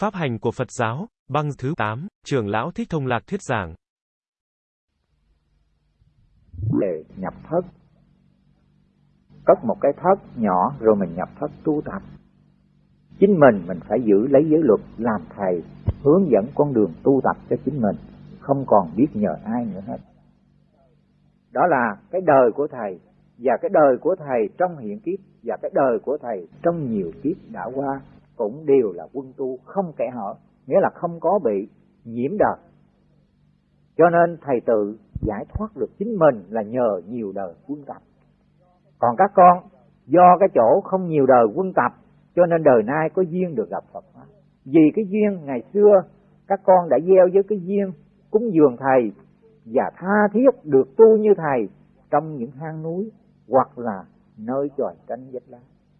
Pháp hành của Phật giáo, băng thứ 8, trưởng lão Thích Thông Lạc thuyết giảng. Để nhập thất. Cất một cái thất nhỏ rồi mình nhập thất tu tập. Chính mình mình phải giữ lấy giới luật làm thầy, hướng dẫn con đường tu tập cho chính mình, không còn biết nhờ ai nữa hết. Đó là cái đời của thầy và cái đời của thầy trong hiện kiếp và cái đời của thầy trong nhiều kiếp đã qua cũng đều là quân tu, không kẻ hở, nghĩa là không có bị nhiễm đời. Cho nên thầy tự giải thoát được chính mình là nhờ nhiều đời quân tập. Còn các con, do cái chỗ không nhiều đời quân tập, cho nên đời nay có duyên được gặp Phật pháp. Vì cái duyên ngày xưa, các con đã gieo với cái duyên cúng dường thầy và tha thiết được tu như thầy trong những hang núi hoặc là nơi tròi tranh vách lá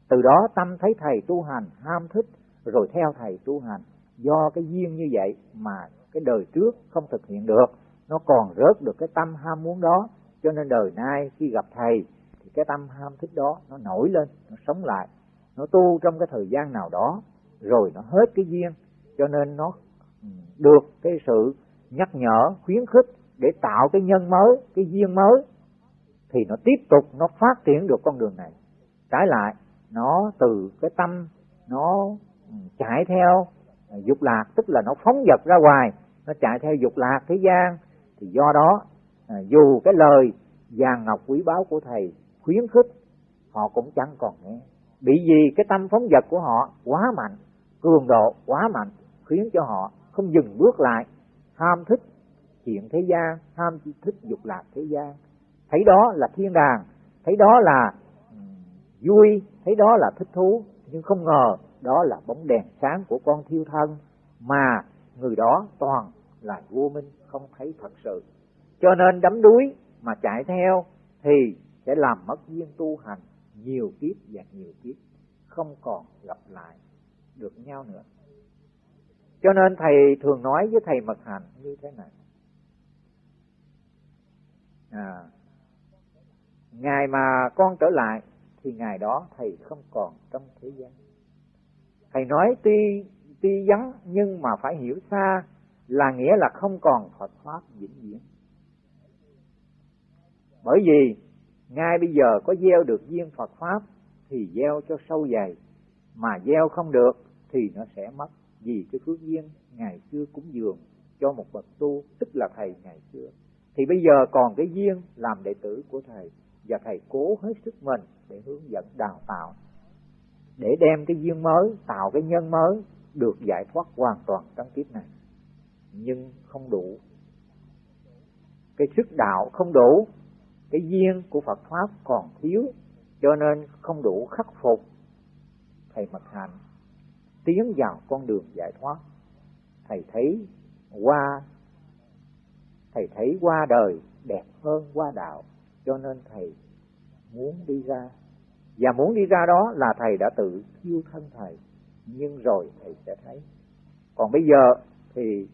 từ đó tâm thấy thầy tu hành ham thích, rồi theo thầy tu hành. Do cái duyên như vậy mà cái đời trước không thực hiện được, nó còn rớt được cái tâm ham muốn đó. Cho nên đời nay khi gặp thầy, thì cái tâm ham thích đó nó nổi lên, nó sống lại. Nó tu trong cái thời gian nào đó, rồi nó hết cái duyên. Cho nên nó ừ, được cái sự nhắc nhở, khuyến khích để tạo cái nhân mới, cái duyên mới, thì nó tiếp tục, nó phát triển được con đường này. Trái lại nó từ cái tâm, nó ừ, chạy theo à, dục lạc, tức là nó phóng dật ra ngoài, nó chạy theo dục lạc thế gian. Thì do đó à, dù cái lời vàng ngọc quý báu của thầy khuyến khích, họ cũng chẳng còn nghe. Bị gì cái tâm phóng dật của họ quá mạnh, cường độ quá mạnh, khiến cho họ không dừng bước lại, ham thích chuyện thế gian, ham thích dục lạc thế gian. Thấy đó là thiên đàng, thấy đó là vui thấy đó là thích thú. Nhưng không ngờ đó là bóng đèn sáng của con thiêu thân mà người đó toàn là vô minh không thấy thật sự. Cho nên đắm đuối mà chạy theo thì sẽ làm mất duyên tu hành nhiều kiếp và nhiều kiếp không còn gặp lại được nhau nữa. Cho nên thầy thường nói với thầy mật hành như thế này. À, ngày mà con trở lại thì ngày đó thầy không còn trong thế gian. Thầy nói tuy tuy vắng, nhưng mà phải hiểu xa là nghĩa là không còn Phật pháp vĩnh viễn. Bởi vì ngay bây giờ có gieo được duyên Phật pháp thì gieo cho sâu dày, mà gieo không được thì nó sẽ mất. Vì cái phước duyên ngày xưa cúng dường cho một bậc tu, tức là thầy ngày xưa. Thì bây giờ còn cái duyên làm đệ tử của thầy, và thầy cố hết sức mình để hướng dẫn, đào tạo, để đem cái duyên mới, tạo cái nhân mới được giải thoát hoàn toàn trong kiếp này. Nhưng không đủ. Cái sức đạo không đủ, cái duyên của Phật pháp còn thiếu, cho nên không đủ khắc phục. Thầy mật hạnh tiến vào con đường giải thoát. Thầy thấy qua, thầy thấy qua đời đẹp hơn qua đạo, cho nên thầy muốn đi ra và muốn đi ra đó là thầy đã tự thiêu thân thầy. Nhưng rồi thầy sẽ thấy. Còn bây giờ thì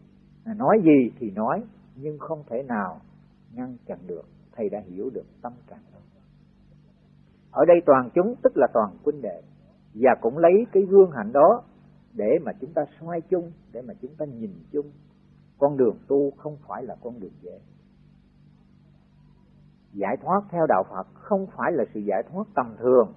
nói gì thì nói, nhưng không thể nào ngăn chặn được. Thầy đã hiểu được tâm trạng đó. Ở đây toàn chúng, tức là toàn huynh đệ, và cũng lấy cái gương hạnh đó để mà chúng ta xoay chung, để mà chúng ta nhìn chung. Con đường tu không phải là con đường dễ giải thoát theo đạo Phật không phải là sự giải thoát tầm thường.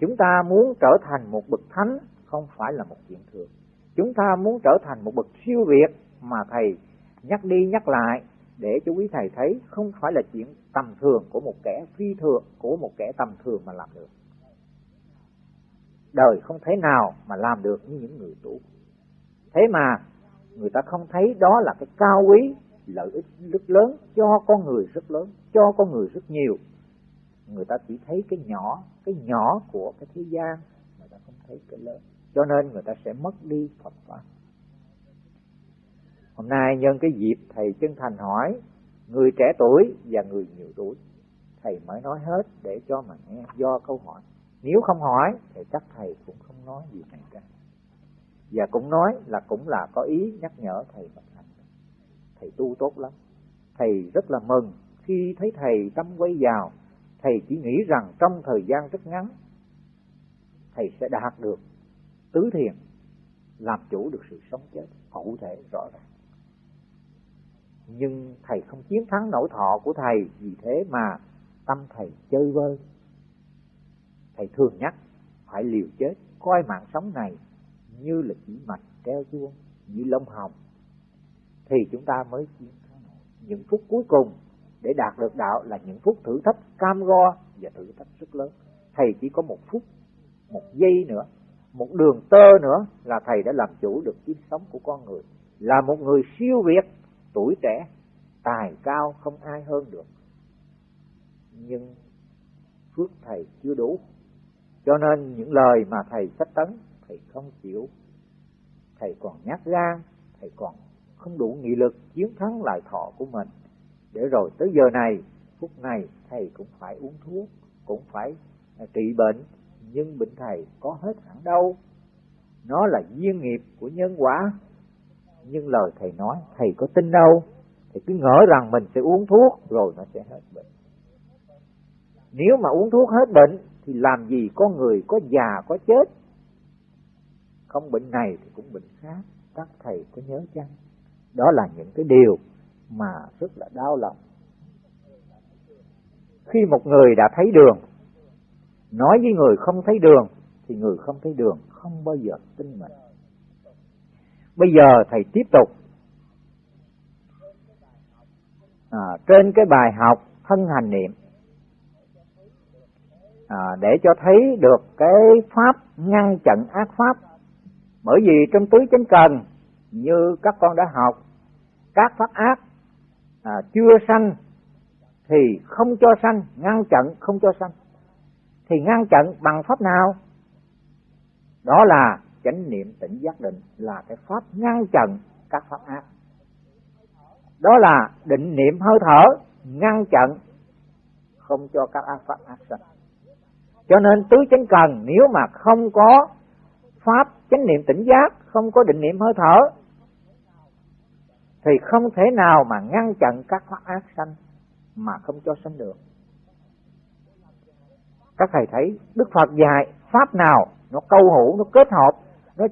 Chúng ta muốn trở thành một bậc thánh không phải là một chuyện thường. Chúng ta muốn trở thành một bậc siêu việt mà thầy nhắc đi nhắc lại để cho quý thầy thấy không phải là chuyện tầm thường của một kẻ phi thường, của một kẻ tầm thường mà làm được. Đời không thể nào mà làm được như những người tu. Thế mà người ta không thấy đó là cái cao quý lợi ích rất lớn, cho con người rất lớn, cho con người rất nhiều. Người ta chỉ thấy cái nhỏ cái nhỏ của cái thế gian, người ta không thấy cái lớn. Cho nên người ta sẽ mất đi Phật pháp hôm nay nhân cái dịp thầy chân thành hỏi, người trẻ tuổi và người nhiều tuổi, thầy mới nói hết để cho mà nghe, do câu hỏi. Nếu không hỏi, thì chắc thầy cũng không nói gì này cả. Và cũng nói là cũng là có ý nhắc nhở thầy mà thầy tu tốt lắm. Thầy rất là mừng khi thấy thầy tâm quay vào. Thầy chỉ nghĩ rằng trong thời gian rất ngắn, thầy sẽ đạt được tứ thiền, làm chủ được sự sống chết cụ thể rõ ràng. Nhưng thầy không chiến thắng nỗi thọ của thầy vì thế mà tâm thầy chơi vơi. Thầy thường nhắc phải liều chết, coi mạng sống này như là chỉ mạch treo chuông, như lông hồng thì chúng ta mới chiến thắng. Những phút cuối cùng để đạt được đạo là những phút thử thách cam go và thử thách rất lớn. Thầy chỉ có một phút, một giây nữa, một đường tơ nữa là thầy đã làm chủ được kiếp sống của con người. Là một người siêu việt, tuổi trẻ, tài cao không ai hơn được. Nhưng phước thầy chưa đủ. Cho nên những lời mà thầy sách tấn, thầy không chịu. Thầy còn nhát gan, thầy còn không đủ nghị lực chiến thắng lại thọ của mình. Để rồi tới giờ này, phút này thầy cũng phải uống thuốc, cũng phải à, trị bệnh, nhưng bệnh thầy có hết hẳn đâu. Nó là duyên nghiệp của nhân quả. Nhưng lời thầy nói, thầy có tin đâu? Thì cứ ngỡ rằng mình sẽ uống thuốc rồi nó sẽ hết bệnh. Nếu mà uống thuốc hết bệnh, thì làm gì có người, có già, có chết? Không bệnh này thì cũng bệnh khác. Các thầy có nhớ chăng? Đó là những cái điều mà rất là đau lòng. Khi một người đã thấy đường nói với người không thấy đường thì người không thấy đường không bao giờ tin mình. Bây giờ thầy tiếp tục. À, trên cái bài học thân hành niệm à, để cho thấy được cái pháp ngăn chặn ác pháp. Bởi vì trong tứ chánh cần như các con đã học các pháp ác à, chưa sanh thì không cho sanh ngăn chặn không cho sanh. Thì ngăn chặn bằng pháp nào? Đó là chánh niệm tỉnh giác định là cái pháp ngăn chặn các pháp ác. Đó là định niệm hơi thở ngăn chặn không cho các ác pháp ác sanh. Cho nên tứ chánh cần nếu mà không có pháp chánh niệm tỉnh giác không có định niệm hơi thở thì không thể nào mà ngăn chặn các pháp ác sanh mà không cho sanh được. Các thầy thấy đức phật dạy pháp nào nó câu hữu, nó kết hợp, nó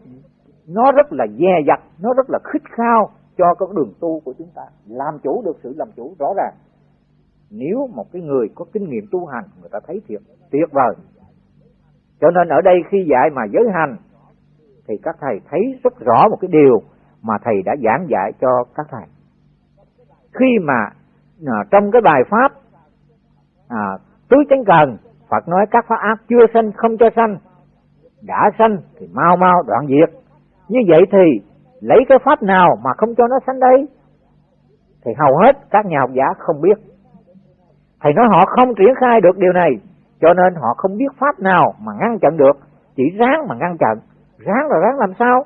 nó rất là dè dặt, nó rất là khích khao cho con đường tu của chúng ta. Làm chủ được sự làm chủ, rõ ràng. Nếu một cái người có kinh nghiệm tu hành, người ta thấy thiệt, tuyệt vời. Cho nên ở đây khi dạy mà giới hành, thì các thầy thấy rất rõ một cái điều mà thầy đã giảng dạy cho các thầy. Khi mà à, trong cái bài pháp à, tứ chánh cần Phật nói các pháp ác chưa sanh không cho sanh đã sanh thì mau mau đoạn diệt. Như vậy thì lấy cái pháp nào mà không cho nó sanh đây? Thì hầu hết các nhà học giả không biết. Thầy nói họ không triển khai được điều này cho nên họ không biết pháp nào mà ngăn chặn được chỉ ráng mà ngăn chặn. Ráng là ráng làm sao?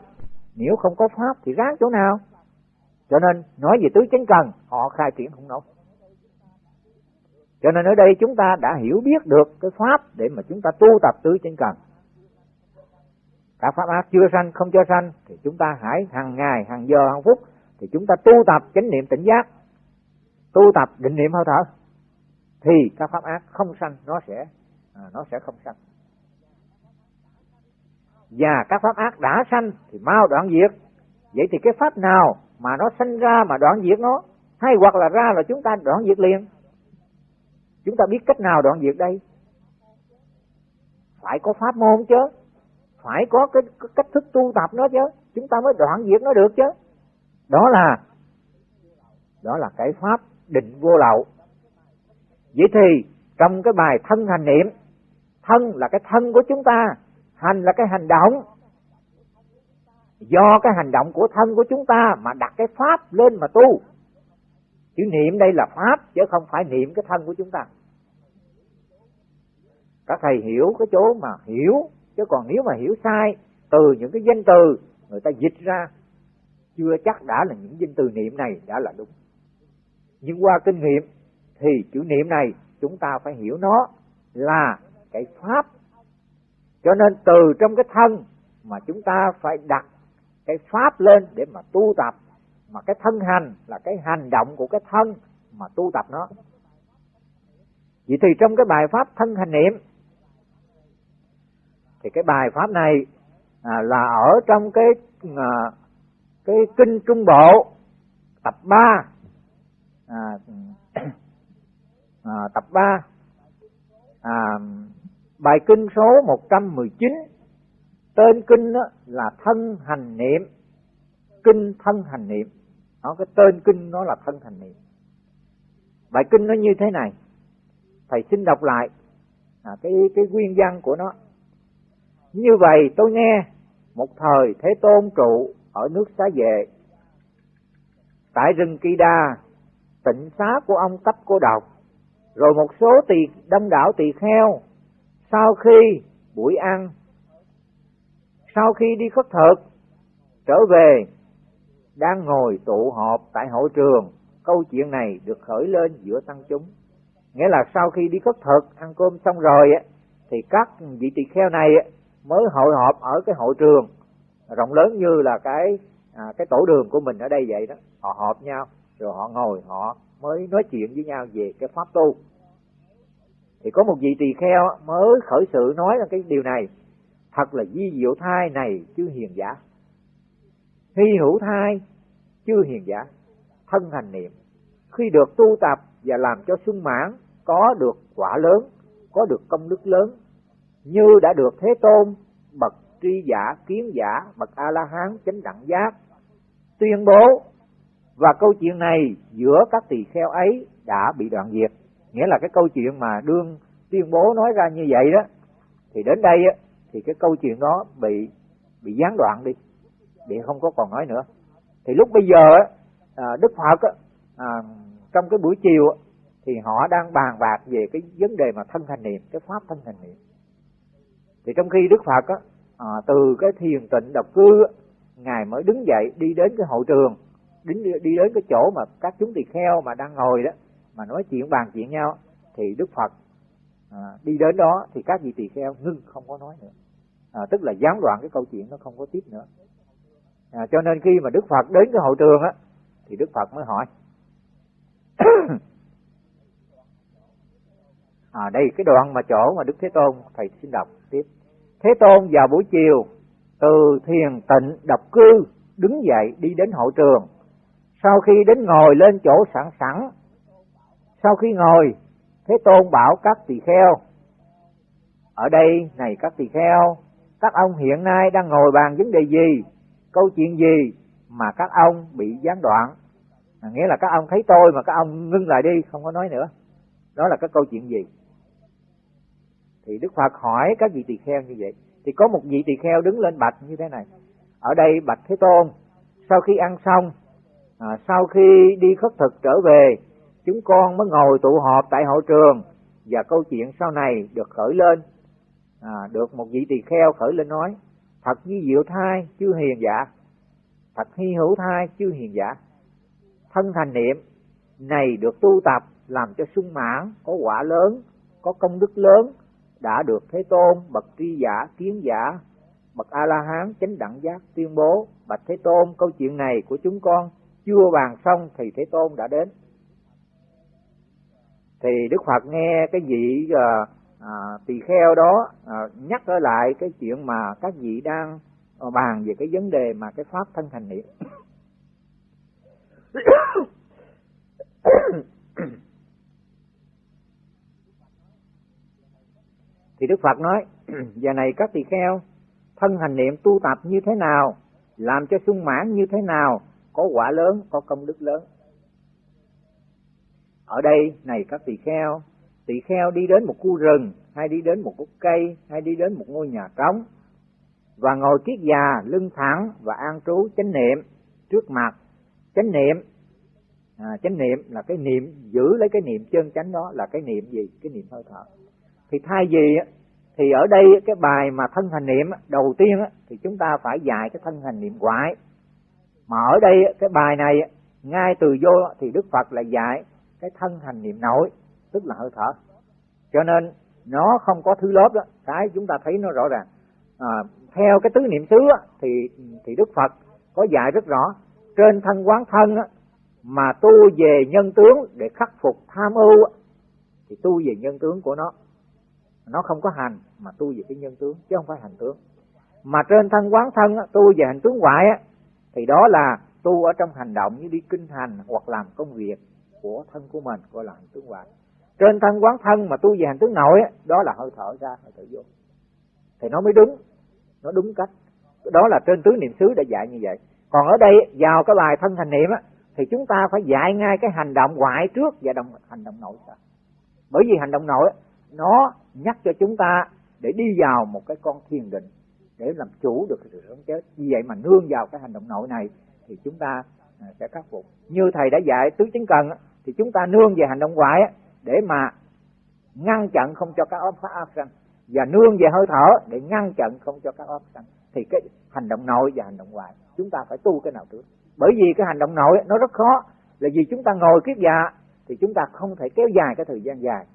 Nếu không có pháp thì ráng chỗ nào? Cho nên, nói về tứ chánh cần, họ khai triển không nổi. Cho nên ở đây chúng ta đã hiểu biết được cái pháp để mà chúng ta tu tập tứ chánh cần. Các pháp ác chưa sanh, không cho sanh, thì chúng ta hãy hàng ngày, hàng giờ, hàng phút, thì chúng ta tu tập chánh niệm tỉnh giác. Tu tập định niệm hơi thở. Thì các pháp ác không sanh, nó sẽ à, nó sẽ không sanh và các pháp ác đã sanh thì mau đoạn diệt. Vậy thì cái pháp nào mà nó sanh ra mà đoạn diệt nó? Hay hoặc là ra là chúng ta đoạn diệt liền? Chúng ta biết cách nào đoạn diệt đây? Phải có pháp môn chứ. Phải có cái, cái cách thức tu tập nó chứ. Chúng ta mới đoạn diệt nó được chứ. Đó là đó là cái pháp định vô lậu. Vậy thì trong cái bài thân hành niệm thân là cái thân của chúng ta hành là cái hành động. Do cái hành động của thân của chúng ta mà đặt cái pháp lên mà tu. Chữ niệm đây là pháp, chứ không phải niệm cái thân của chúng ta. Các thầy hiểu cái chỗ mà hiểu, chứ còn nếu mà hiểu sai, từ những cái danh từ người ta dịch ra, chưa chắc đã là những danh từ niệm này đã là đúng. Nhưng qua kinh nghiệm, thì chữ niệm này chúng ta phải hiểu nó là cái pháp cho nên từ trong cái thân mà chúng ta phải đặt cái pháp lên để mà tu tập mà cái thân hành là cái hành động của cái thân mà tu tập nó. Vậy thì trong cái bài pháp thân hành niệm thì cái bài pháp này à, là ở trong cái à, cái kinh trung bộ tập 3 à, à, tập 3 à, bài kinh số 119 tên kinh đó là thân hành niệm. Kinh thân hành niệm. Nó cái tên kinh nó là thân hành niệm. Bài kinh nó như thế này. Thầy xin đọc lại. À, cái cái nguyên văn của nó. Như vậy tôi nghe một thời thế tôn trụ ở nước xá vệ. Tại rừng kỳ Đa tịnh xá của ông tấp cô độc. Rồi một số tỳ đông đảo tỳ kheo sau khi buổi ăn sau khi đi khất thực trở về đang ngồi tụ họp tại hội trường câu chuyện này được khởi lên giữa tăng chúng. Nghĩa là sau khi đi khất thực ăn cơm xong rồi thì các vị tỳ kheo này mới hội họp ở cái hội trường rộng lớn như là cái à, cái tổ đường của mình ở đây vậy đó. Họ họp nhau rồi họ ngồi họ mới nói chuyện với nhau về cái pháp tu thì có một vị tỳ kheo mới khởi sự nói là cái điều này. Thật là di diệu thai này chứ hiền giả. Hy hữu thai chưa hiền giả. Thân hành niệm. Khi được tu tập và làm cho sung mãn, có được quả lớn, có được công đức lớn. Như đã được thế tôn, bậc tri giả, kiến giả, bậc a la hán chánh đẳng giác, tuyên bố. Và câu chuyện này giữa các tỳ kheo ấy đã bị đoạn diệt nghĩa là cái câu chuyện mà đương tuyên bố nói ra như vậy đó thì đến đây á, thì cái câu chuyện đó bị bị gián đoạn đi bị không có còn nói nữa. Thì lúc bây giờ á, à, đức phật á, à, trong cái buổi chiều á, thì họ đang bàn bạc về cái vấn đề mà thân thành niệm cái pháp thân thành niệm. Thì trong khi đức phật á, à, từ cái thiền tịnh độc cư á, ngài mới đứng dậy đi đến cái hội trường đứng đi đến cái chỗ mà các chúng tỳ kheo mà đang ngồi đó mà nói chuyện bàn chuyện nhau thì đức phật à, đi đến đó thì các vị tỳ kheo ngưng không có nói nữa. À, tức là gián đoạn cái câu chuyện nó không có tiếp nữa. À, cho nên khi mà đức phật đến cái hội trường á thì đức phật mới hỏi. À đây cái đoạn mà chỗ mà đức thế tôn thầy xin đọc tiếp. Thế tôn vào buổi chiều từ thiền tịnh độc cư đứng dậy đi đến hội trường. Sau khi đến ngồi lên chỗ sẵn sẵn sau khi ngồi thế tôn bảo các tỳ kheo ở đây này các tỳ kheo các ông hiện nay đang ngồi bàn vấn đề gì? Câu chuyện gì mà các ông bị gián đoạn? À, nghĩa là các ông thấy tôi mà các ông ngưng lại đi không có nói nữa. Đó là cái câu chuyện gì? Thì đức phật hỏi các vị tỳ kheo như vậy. Thì có một vị tỳ kheo đứng lên bạch như thế này. Ở đây bạch thế tôn sau khi ăn xong à, sau khi đi khất thực trở về chúng con mới ngồi tụ họp tại hội trường. Và câu chuyện sau này được khởi lên. À, được một vị tỳ kheo khởi lên nói thật như diệu thai chưa hiền giả. Thật hy hữu thai chưa hiền giả. Thân thành niệm này được tu tập làm cho sung mãn có quả lớn có công đức lớn đã được thế tôn bậc tri giả kiến giả bậc a la hán chánh đẳng giác tuyên bố. Bạch thế tôn câu chuyện này của chúng con chưa bàn xong thì thế tôn đã đến thì đức phật nghe cái vị uh, à, tỳ kheo đó à, nhắc trở lại cái chuyện mà các vị đang à, bàn về cái vấn đề mà cái pháp thân thành niệm. Thì đức phật nói giờ này các tỳ kheo thân hành niệm tu tập như thế nào làm cho sung mãn như thế nào có quả lớn có công đức lớn? Ở đây này các tỳ kheo tỳ kheo đi đến một khu rừng hay đi đến một gốc cây hay đi đến một ngôi nhà trống và ngồi kiết già lưng thẳng và an trú chánh niệm trước mặt. Chánh niệm à, chánh niệm là cái niệm giữ lấy cái niệm chân chánh đó là cái niệm gì? Cái niệm hơi thở. Thì thay vì thì ở đây cái bài mà thân hành niệm đầu tiên thì chúng ta phải dạy cái thân hành niệm ngoại mà ở đây cái bài này ngay từ vô thì đức phật là dạy cái thân hành niệm nội tức là hơi thở. Cho nên nó không có thứ lớp đó cái chúng ta thấy nó rõ ràng. À, theo cái tứ niệm xứ á, thì thì đức phật có dạy rất rõ trên thân quán thân á, mà tu về nhân tướng để khắc phục tham ưu á, thì tu về nhân tướng của nó. Nó không có hành mà tu về cái nhân tướng chứ không phải hành tướng. Mà trên thân quán thân tu về hành tướng ngoại thì đó là tu ở trong hành động như đi kinh hành hoặc làm công việc của thân của mình, gọi là hành tướng ngoại trên thân quán thân mà tu về hành tướng nội đó là hơi thở ra, hơi thở vô. Thì nó mới đúng, nó đúng cách. Đó là trên tứ niệm xứ đã dạy như vậy. Còn ở đây vào cái bài thân hành niệm á, thì chúng ta phải dạy ngay cái hành động ngoại trước và động hành động nội sau. Bởi vì hành động nội nó nhắc cho chúng ta để đi vào một cái con thiền định, để làm chủ được sự sống chết. Vì vậy mà nương vào cái hành động nội này, thì chúng ta À, sẽ khắc phục. Như thầy đã dạy tứ chính cần thì chúng ta nương về hành động ngoại để mà ngăn chặn không cho các óc phát áp sanh. Và nương về hơi thở để ngăn chặn không cho các óc sanh. Thì cái hành động nội và hành động ngoại chúng ta phải tu cái nào trước. Bởi vì cái hành động nội nó rất khó. Là vì chúng ta ngồi kiết dạ thì chúng ta không thể kéo dài cái thời gian dài.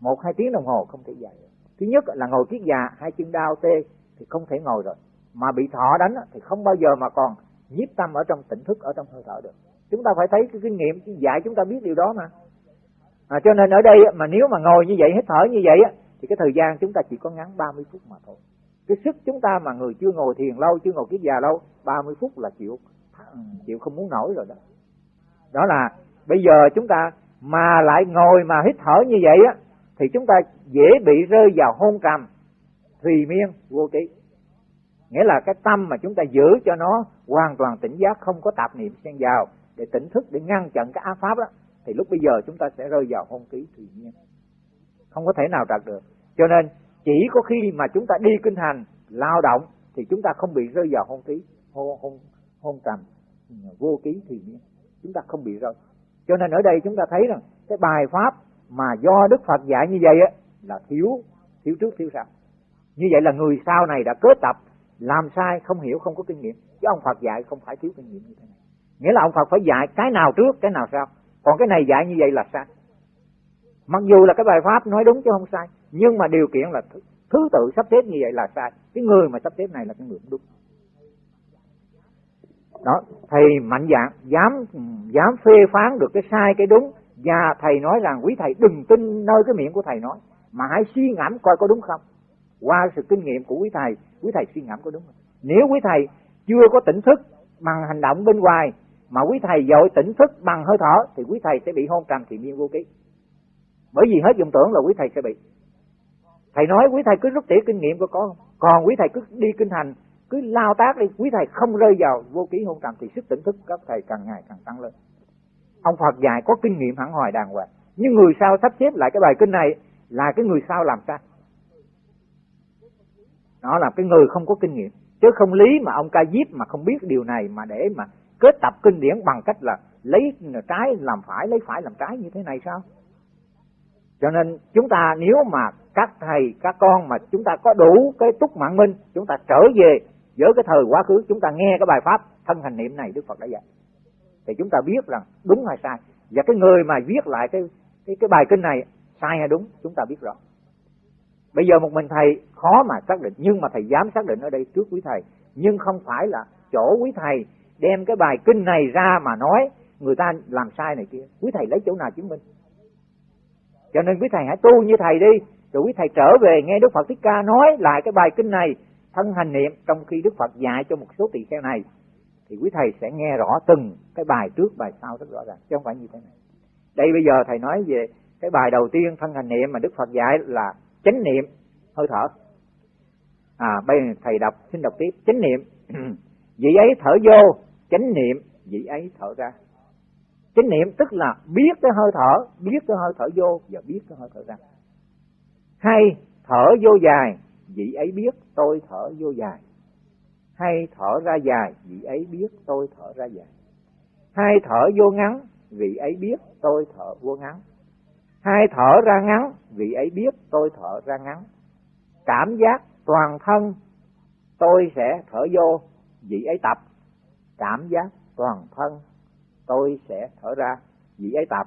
Một, hai tiếng đồng hồ không thể dài thứ nhất là ngồi kiết dạ hai chân đau tê, thì không thể ngồi rồi. Mà bị thọ đánh thì không bao giờ mà còn nhiếp tâm ở trong tỉnh thức ở trong hơi thở được. Chúng ta phải thấy cái kinh nghiệm dạy chúng ta biết điều đó mà. À, cho nên ở đây mà nếu mà ngồi như vậy hít thở như vậy thì cái thời gian chúng ta chỉ có ngắn 30 phút mà thôi. Cái sức chúng ta mà người chưa ngồi thiền lâu chưa ngồi kiết già lâu 30 phút là chịu chịu không muốn nổi rồi đó. Đó là bây giờ chúng ta mà lại ngồi mà hít thở như vậy á thì chúng ta dễ bị rơi vào hôn trầm thùy miên vô ký nghĩa là cái tâm mà chúng ta giữ cho nó hoàn toàn tỉnh giác, không có tạp niệm xen vào, để tỉnh thức, để ngăn chặn cái ác pháp đó, thì lúc bây giờ chúng ta sẽ rơi vào hôn ký tự nhiên. Không có thể nào đạt được. Cho nên, chỉ có khi mà chúng ta đi kinh hành, lao động, thì chúng ta không bị rơi vào hôn ký hôn hôn hôn trầm, vô ký thì chúng ta không bị rơi. Cho nên ở đây chúng ta thấy rằng, cái bài pháp mà do đức phật dạy như vậy á, là thiếu thiếu trước, thiếu sau. Như vậy là người sau này đã kết tập làm sai, không hiểu, không có kinh nghiệm. Chứ ông phật dạy không phải thiếu kinh nghiệm như thế này. Nghĩa là ông phật phải dạy cái nào trước, cái nào sau. Còn cái này dạy như vậy là sai. Mặc dù là cái bài pháp nói đúng chứ không sai, nhưng mà điều kiện là thứ thứ tự sắp xếp như vậy là sai. Cái người mà sắp xếp này là cái người đúng. Đó, thầy mạnh dạng, dám dám phê phán được cái sai, cái đúng. Và thầy nói rằng, quý thầy đừng tin nơi cái miệng của thầy nói, mà hãy suy ngẫm coi có đúng không qua sự kinh nghiệm của quý thầy quý thầy suy ngẫm có đúng không? Nếu quý thầy chưa có tỉnh thức bằng hành động bên ngoài, mà quý thầy dội tỉnh thức bằng hơi thở, thì quý thầy sẽ bị hôn trầm thì miên vô ký. Bởi vì hết dụng tưởng là quý thầy sẽ bị. Thầy nói quý thầy cứ rút tỉa kinh nghiệm của có còn quý thầy cứ đi kinh hành, cứ lao tác đi, quý thầy không rơi vào vô ký hôn trầm thì sức tỉnh thức các thầy càng ngày càng tăng lên. Ông phật dạy có kinh nghiệm hẳn hoài đàng hoàng. Nhưng người sau sắp xếp lại cái bài kinh này là cái người sau làm sao? Đó là cái người không có kinh nghiệm. Chứ không lý mà ông ca diếp mà không biết điều này mà để mà kết tập kinh điển bằng cách là lấy trái làm phải, lấy phải làm trái như thế này sao? Cho nên chúng ta nếu mà các thầy, các con mà chúng ta có đủ cái túc mạng minh chúng ta trở về với cái thời quá khứ, chúng ta nghe cái bài pháp thân hành niệm này đức phật đã dạy. Thì chúng ta biết rằng đúng hay sai. Và cái người mà viết lại cái cái cái bài kinh này, sai hay đúng, chúng ta biết rõ bây giờ một mình thầy, khó mà xác định. Nhưng mà thầy dám xác định ở đây trước quý thầy. Nhưng không phải là chỗ quý thầy đem cái bài kinh này ra mà nói người ta làm sai này kia. Quý thầy lấy chỗ nào chứng minh? Cho nên quý thầy hãy tu như thầy đi. Rồi quý thầy trở về nghe đức phật thích ca nói lại cái bài kinh này, thân hành niệm, trong khi đức phật dạy cho một số tỳ kheo này, thì quý thầy sẽ nghe rõ từng cái bài trước, bài sau rất rõ ràng, chứ không phải như thế này. Đây bây giờ thầy nói về cái bài đầu tiên, thân hành niệm mà đức phật dạy là chánh niệm. Hơi thở. À bây giờ thầy đọc, xin đọc tiếp. Chánh niệm. Vị ấy thở vô, chánh niệm, vị ấy thở ra. Chánh niệm tức là biết cái hơi thở, biết cái hơi thở vô và biết cái hơi thở ra. Hay, thở vô dài, vị ấy biết tôi thở vô dài. Hay, thở ra dài, vị ấy biết tôi thở ra dài. Hay, thở vô ngắn, vị ấy biết tôi thở vô ngắn hai thở ra ngắn. Vị ấy biết tôi thở ra ngắn. Cảm giác toàn thân tôi sẽ thở vô. Vị ấy tập. Cảm giác toàn thân tôi sẽ thở ra. Vị ấy tập.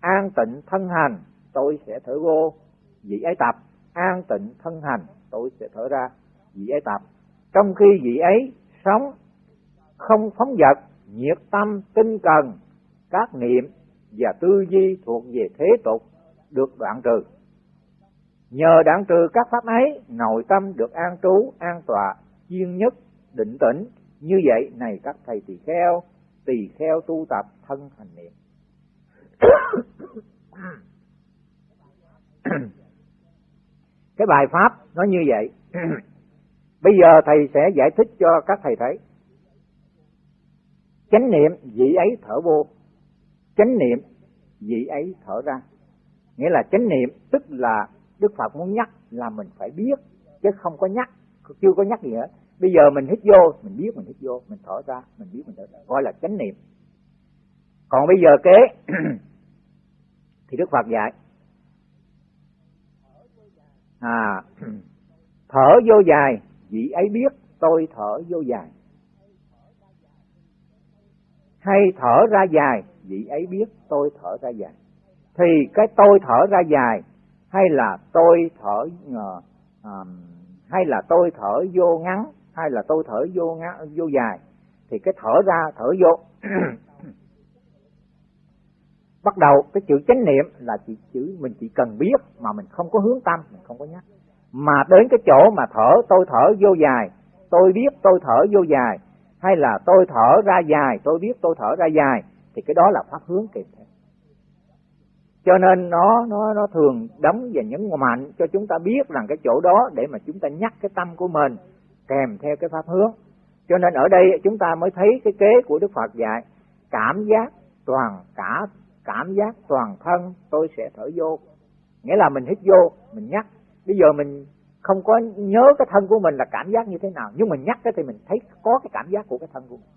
An tịnh thân hành tôi sẽ thở vô. Vị ấy tập. An tịnh thân hành tôi sẽ thở ra. Vị ấy tập. Trong khi vị ấy sống, không phóng vật, nhiệt tâm tinh cần, các niệm và tư duy thuộc về thế tục được đoạn trừ. Nhờ đoạn trừ các pháp ấy, nội tâm được an trú, an tọa, chuyên nhất định tĩnh. Như vậy này các thầy tỳ kheo tỳ kheo tu tập thân hành niệm. Cái bài pháp nó như vậy. Bây giờ thầy sẽ giải thích cho các thầy thấy. Chánh niệm vị ấy thở vô. Chánh niệm vị ấy thở ra nghĩa là chánh niệm, tức là đức phật muốn nhắc là mình phải biết, chứ không có nhắc, chưa có nhắc gì hết. Bây giờ mình hít vô, mình biết mình hít vô, mình thở ra, mình biết mình thở ra, gọi là chánh niệm. Còn bây giờ kế, thì đức phật dạy à thở vô dài, vị ấy biết, tôi thở vô dài. Hay thở ra dài, vị ấy biết, tôi thở ra dài thì cái tôi thở ra dài hay là tôi thở uh, hay là tôi thở vô ngắn hay là tôi thở vô ngắn vô dài thì cái thở ra thở vô. Bắt đầu cái chữ chánh niệm là chỉ chữ mình chỉ cần biết mà mình không có hướng tâm mình không có nhắc. Mà đến cái chỗ mà thở tôi thở vô dài tôi biết tôi thở vô dài hay là tôi thở ra dài tôi biết tôi thở ra dài thì cái đó là pháp hướng kịp thể cho nên nó nó nó thường đóng và nhấn mạnh cho chúng ta biết rằng cái chỗ đó để mà chúng ta nhắc cái tâm của mình kèm theo cái pháp hướng. Cho nên ở đây chúng ta mới thấy cái kế của đức phật dạy, cảm giác toàn cả, cảm giác toàn thân tôi sẽ thở vô. Nghĩa là mình hít vô, mình nhắc. Bây giờ mình không có nhớ cái thân của mình là cảm giác như thế nào, nhưng mình nhắc cái thì mình thấy có cái cảm giác của cái thân của mình.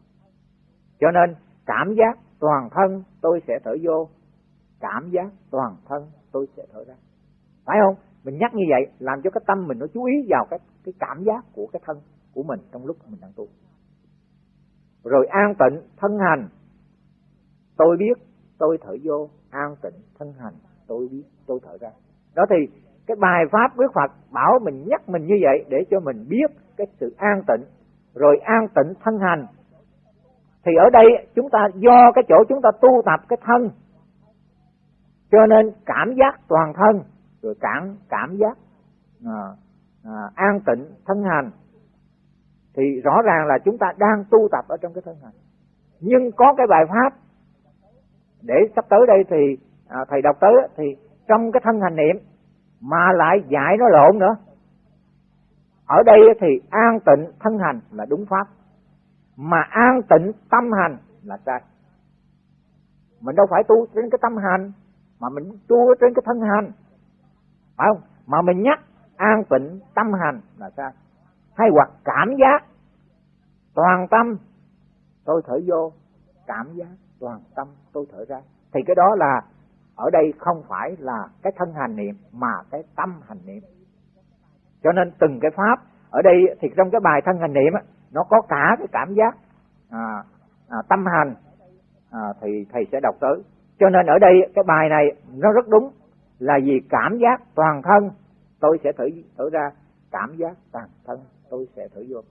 Cho nên cảm giác toàn thân tôi sẽ thở vô cảm giác toàn thân tôi sẽ thở ra. Phải không? Mình nhắc như vậy làm cho cái tâm mình nó chú ý vào cái cái cảm giác của cái thân của mình trong lúc mình đang tu. Rồi an tịnh, thân hành. Tôi biết, tôi thở vô, an tịnh, thân hành, tôi biết, tôi thở ra. Đó thì cái bài pháp Đức Phật bảo mình nhắc mình như vậy để cho mình biết cái sự an tịnh, rồi an tịnh, thân hành. Thì ở đây chúng ta do cái chỗ chúng ta tu tập cái thân cho nên cảm giác toàn thân rồi cảm cảm giác à, à, an tịnh thân hành thì rõ ràng là chúng ta đang tu tập ở trong cái thân hành. Nhưng có cái bài pháp để sắp tới đây thì à, thầy đọc tới thì trong cái thân hành niệm mà lại dạy nó lộn nữa. Ở đây thì an tịnh thân hành là đúng pháp mà an tịnh tâm hành là sai. Mình đâu phải tu đến cái tâm hành mà mình tu trên cái thân hành. Phải không? Mà mình nhắc an tịnh tâm hành là sao? Hay hoặc cảm giác toàn tâm tôi thở vô cảm giác toàn tâm tôi thở ra. Thì cái đó là ở đây không phải là cái thân hành niệm mà cái tâm hành niệm. Cho nên từng cái pháp ở đây thì trong cái bài thân hành niệm nó có cả cái cảm giác à, à, tâm hành à, thì thầy sẽ đọc tới cho nên ở đây, cái bài này nó rất đúng. Là vì cảm giác toàn thân, tôi sẽ thử thử ra cảm giác toàn thân tôi sẽ thử vô.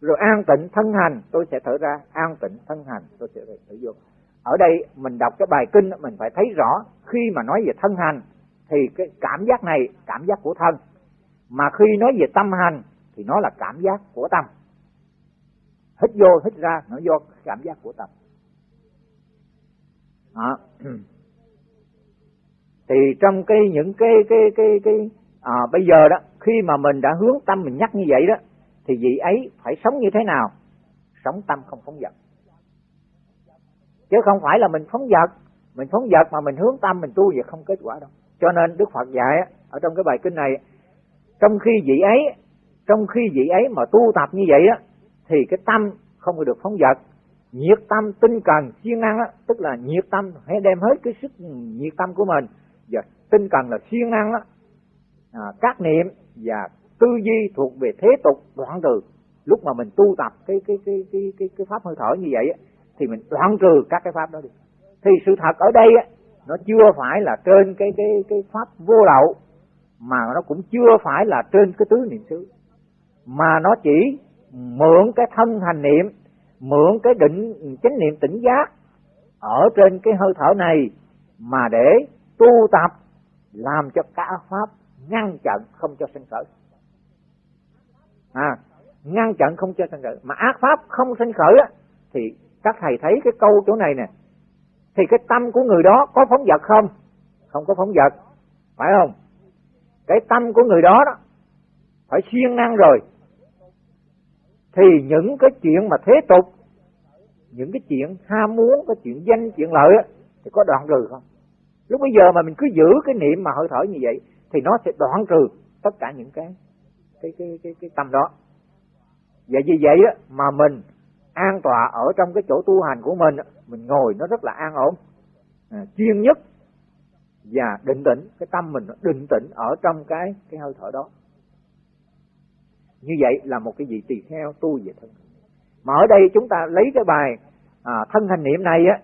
Rồi an tịnh thân hành, tôi sẽ thở ra an tịnh thân hành, tôi sẽ thử vô. Ở đây mình đọc cái bài kinh, mình phải thấy rõ khi mà nói về thân hành, thì cái cảm giác này, cảm giác của thân. Mà khi nói về tâm hành, thì nó là cảm giác của tâm. Hít vô, hít ra, nó do cảm giác của tâm đó. thì trong cái những cái cái cái cái à, bây giờ đó khi mà mình đã hướng tâm mình nhắc như vậy đó thì vị ấy phải sống như thế nào? Sống tâm không phóng dật. Chứ không phải là mình phóng dật. Mình phóng dật mà mình hướng tâm mình tu vậy không kết quả đâu. Cho nên đức phật dạy ở trong cái bài kinh này trong khi vị ấy trong khi vị ấy mà tu tập như vậy á thì cái tâm không được phóng dật nhiệt tâm tinh cần siêng năng á tức là nhiệt tâm hãy đem hết cái sức nhiệt tâm của mình và tinh cần là siêng năng á. À, các niệm và tư duy thuộc về thế tục đoạn trừ. Lúc mà mình tu tập cái cái cái cái cái, cái pháp hơi thở như vậy á thì mình đoạn trừ các cái pháp đó đi. Thì sự thật ở đây á nó chưa phải là trên cái cái cái pháp vô lậu mà nó cũng chưa phải là trên cái tứ niệm xứ. Mà nó chỉ mượn cái thân hành niệm mượn cái định, chánh niệm tỉnh giác ở trên cái hơi thở này mà để tu tập, làm cho cả pháp ngăn chặn không cho sinh khởi. À ngăn chặn không cho sanh khởi. Mà ác pháp không sanh khởi á, thì các thầy thấy cái câu chỗ này nè, thì cái tâm của người đó có phóng vật không? Không có phóng vật. Phải không? Cái tâm của người đó đó, phải siêng năng rồi thì những cái chuyện mà thế tục những cái chuyện ham muốn cái chuyện danh chuyện lợi á, thì có đoạn trừ không? Lúc bây giờ mà mình cứ giữ cái niệm mà hơi thở như vậy thì nó sẽ đoạn trừ tất cả những cái cái cái cái, cái tâm đó. Và vì vậy á, mà mình an tọa ở trong cái chỗ tu hành của mình mình ngồi nó rất là an ổn. À, chuyên nhất và định tĩnh cái tâm mình nó định tĩnh ở trong cái cái hơi thở đó như vậy là một cái gì tùy theo tu về thân. Mà ở đây chúng ta lấy cái bài à, thân hành niệm này á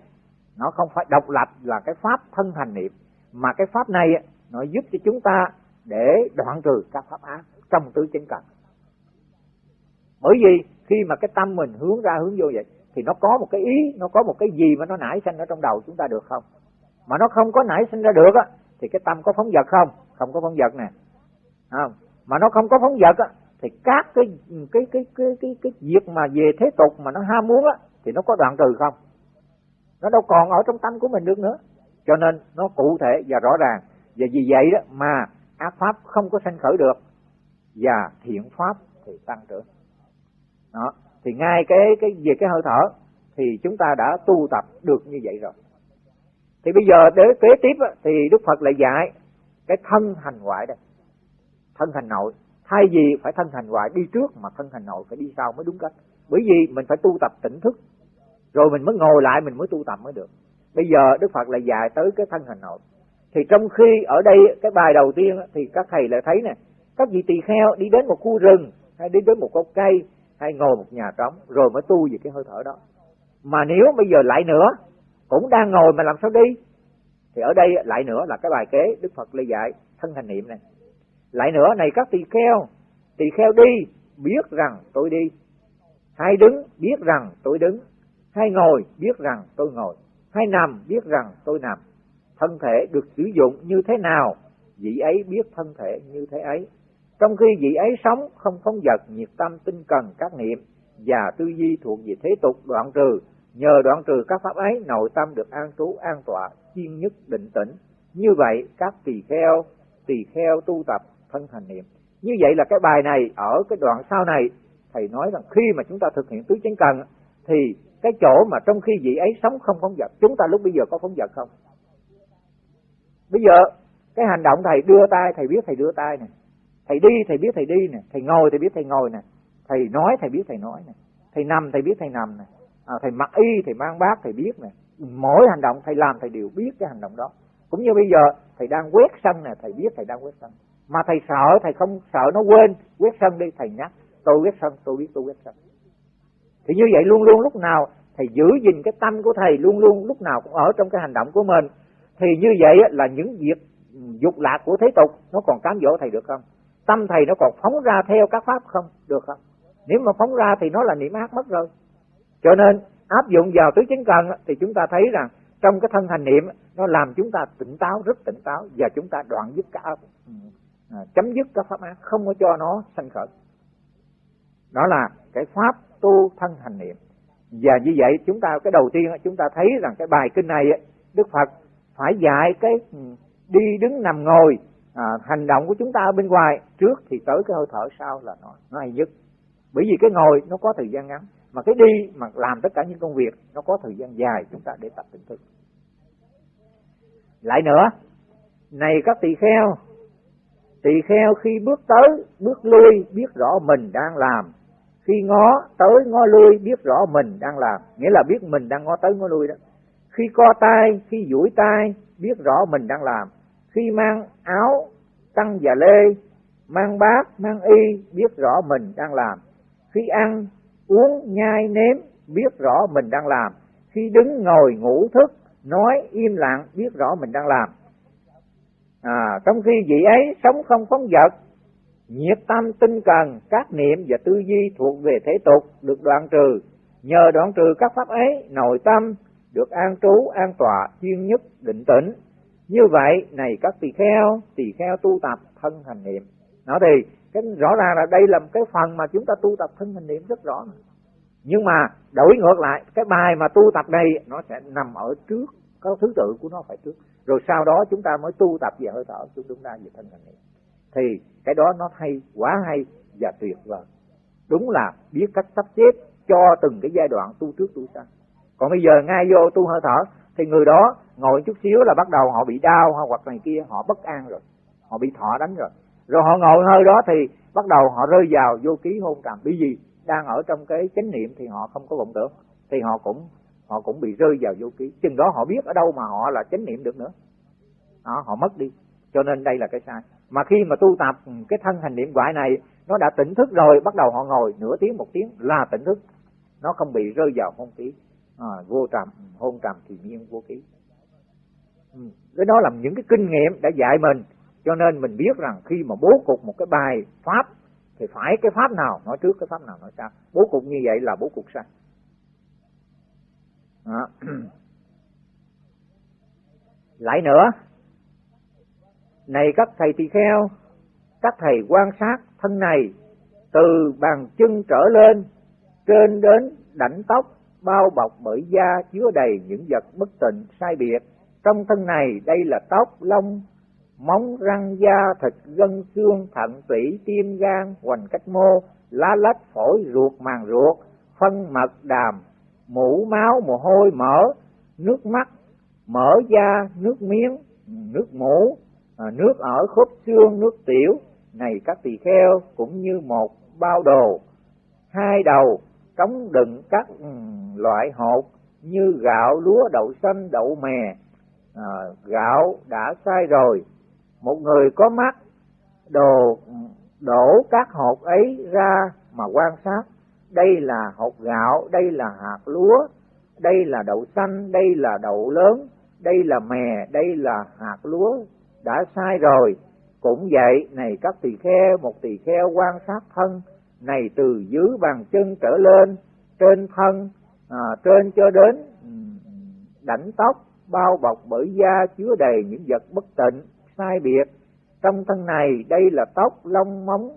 nó không phải độc lập là cái pháp thân hành niệm mà cái pháp này á, nó giúp cho chúng ta để đoạn trừ các pháp ác trong tứ chánh cần bởi vì khi mà cái tâm mình hướng ra hướng vô vậy thì nó có một cái ý nó có một cái gì mà nó nảy sinh ở trong đầu chúng ta được không? Mà nó không có nảy sinh ra được á thì cái tâm có phóng vật không? Không có phóng vật nè. Không? Mà nó không có phóng vật á thì các cái cái cái cái cái cái việc mà về thế tục mà nó ham muốn á, thì nó có đoạn trừ không? Nó đâu còn ở trong tâm của mình được nữa. Cho nên nó cụ thể và rõ ràng. Và vì vậy đó mà ác pháp không có sanh khởi được và thiện pháp thì tăng trưởng. Đó. Thì ngay cái cái về cái hơi thở thì chúng ta đã tu tập được như vậy rồi. Thì bây giờ để kế tiếp thì đức phật lại dạy cái thân hành ngoại đây. Thân hành nội thay vì phải thân hành ngoại đi trước mà thân hành nội phải đi sau mới đúng cách. Bởi vì mình phải tu tập tỉnh thức. Rồi mình mới ngồi lại, mình mới tu tập mới được. Bây giờ đức phật lại dạy tới cái thân hành nội thì trong khi ở đây, cái bài đầu tiên thì các thầy lại thấy nè, các vị tỳ kheo đi đến một khu rừng, hay đi đến một gốc cây, hay ngồi một nhà trống, rồi mới tu về cái hơi thở đó. Mà nếu bây giờ lại nữa, cũng đang ngồi mà làm sao đi? Thì ở đây lại nữa là cái bài kế đức phật lê dạy thân hành niệm này lại nữa, này các tỳ kheo tỳ kheo đi, biết rằng tôi đi. Hay đứng, biết rằng tôi đứng. Hay ngồi, biết rằng tôi ngồi. Hay nằm, biết rằng tôi nằm. Thân thể được sử dụng như thế nào, vị ấy biết thân thể như thế ấy. Trong khi vị ấy sống, không phóng vật, nhiệt tâm, tinh cần, các niệm, và tư duy thuộc về thế tục, đoạn trừ, nhờ đoạn trừ các pháp ấy, nội tâm được an trú, an tọa chuyên nhất, định tĩnh. Như vậy, các tỳ kheo tỳ kheo tu tập thân thành niệm. Như vậy là cái bài này ở cái đoạn sau này thầy nói rằng khi mà chúng ta thực hiện tứ chánh cần thì cái chỗ mà trong khi vị ấy sống không phóng vật chúng ta lúc bây giờ có phóng vật không? Bây giờ cái hành động thầy đưa tay thầy biết thầy đưa tay nè. Thầy đi thầy biết thầy đi nè. Thầy ngồi thầy biết thầy ngồi nè. Thầy nói thầy biết thầy nói nè. Thầy nằm thầy biết thầy nằm nè. À, thầy mặc y thầy mang bát thầy biết nè. Mỗi hành động thầy làm thầy đều biết cái hành động đó. Cũng như bây giờ thầy đang quét sân nè thầy biết thầy đang quét sân mà thầy sợ, thầy không sợ, nó quên. Quét sân đi, thầy nhắc. Tôi quét sân, tôi biết, tôi quét sân. Thì như vậy luôn luôn lúc nào thầy giữ gìn cái tâm của thầy, luôn luôn lúc nào cũng ở trong cái hành động của mình, thì như vậy là những việc dục lạc của thế tục nó còn cám dỗ thầy được không? Tâm thầy nó còn phóng ra theo các pháp không? Được không? Nếu mà phóng ra thì nó là niệm ác mất rồi. Cho nên, áp dụng vào tứ chính cần thì chúng ta thấy rằng trong cái thân hành niệm nó làm chúng ta tỉnh táo, rất tỉnh táo và chúng ta đoạn dứt cả à, chấm dứt các pháp ác không có cho nó sanh khởi. Đó là cái pháp tu thân hành niệm. Và như vậy chúng ta cái đầu tiên chúng ta thấy rằng cái bài kinh này đức phật phải dạy cái ừ, đi đứng nằm ngồi à, hành động của chúng ta ở bên ngoài. Trước thì tới cái hơi thở sau là nó nó hay nhất. Bởi vì cái ngồi nó có thời gian ngắn mà cái đi mà làm tất cả những công việc nó có thời gian dài chúng ta để tập tỉnh thức. Lại nữa này các tỳ kheo tỳ kheo khi bước tới, bước lui, biết rõ mình đang làm. Khi ngó tới, ngó lui, biết rõ mình đang làm. Nghĩa là biết mình đang ngó tới, ngó lui đó. Khi co tay, khi duỗi tay, biết rõ mình đang làm. Khi mang áo tăng và lê, mang bát, mang y, biết rõ mình đang làm. Khi ăn, uống, nhai, nếm, biết rõ mình đang làm. Khi đứng, ngồi, ngủ, thức, nói, im lặng, biết rõ mình đang làm à, trong khi vị ấy sống không phóng vật nhiệt tâm tinh cần các niệm và tư duy thuộc về thế tục được đoạn trừ. Nhờ đoạn trừ các pháp ấy nội tâm được an trú an tọa chuyên nhất định tĩnh. Như vậy này các tỳ kheo tỳ kheo tu tập thân hành niệm. Nó thì cái rõ ràng là đây là một cái phần mà chúng ta tu tập thân hành niệm rất rõ nhưng mà đổi ngược lại cái bài mà tu tập này nó sẽ nằm ở trước có thứ tự của nó phải trước. Rồi sau đó chúng ta mới tu tập về hơi thở, chúng chúng ta về thân hành niệm thì cái đó nó hay, quá hay và tuyệt vời. Đúng là biết cách sắp xếp cho từng cái giai đoạn tu trước tu sau. Còn bây giờ ngay vô tu hơi thở, thì người đó ngồi chút xíu là bắt đầu họ bị đau hoặc này kia, họ bất an rồi. Họ bị thọ đánh rồi. Rồi họ ngồi hơi đó thì bắt đầu họ rơi vào vô ký hôn trầm. Bởi vì đang ở trong cái chánh niệm thì họ không có vọng tưởng. Thì họ cũng họ cũng bị rơi vào vô ký chừng đó họ biết ở đâu mà họ là chánh niệm được nữa. Đó, họ mất đi. Cho nên đây là cái sai. Mà khi mà tu tập ừ, cái thân hành niệm quại này nó đã tỉnh thức rồi bắt đầu họ ngồi nửa tiếng một tiếng là tỉnh thức. Nó không bị rơi vào hôn ký à, vô trầm hôn trầm thì nhiên vô ký ừ. cái đó là những cái kinh nghiệm đã dạy mình. Cho nên mình biết rằng khi mà bố cục một cái bài pháp thì phải cái pháp nào nói trước cái pháp nào nói sau. Bố cục như vậy là bố cục sai đó. lại nữa này các thầy tỳ kheo, các thầy quan sát thân này từ bàn chân trở lên, trên đến đảnh tóc bao bọc bởi da chứa đầy những vật bất tịnh sai biệt trong thân này, đây là tóc lông, móng răng da thịt gân xương thận tủy, tim gan, hoành cách mô, lá lách phổi ruột, màng ruột, phân mật đàm mũ máu mồ hôi mỡ nước mắt mỡ da nước miếng nước mũ à, nước ở khớp xương nước tiểu này các tỳ kheo cũng như một bao đồ. Hai đầu trống đựng các ừ, loại hột như gạo lúa đậu xanh đậu mè à, gạo đã sai rồi. Một người có mắt đồ đổ các hột ấy ra mà quan sát đây là hột gạo đây là hạt lúa đây là đậu xanh đây là đậu lớn đây là mè đây là hạt lúa. Đã sai rồi. Cũng vậy này các tỳ kheo một tỳ kheo quan sát thân này từ dưới bàn chân trở lên trên thân à, trên cho đến đảnh tóc bao bọc bởi da chứa đầy những vật bất tịnh sai biệt. Trong thân này đây là tóc lông móng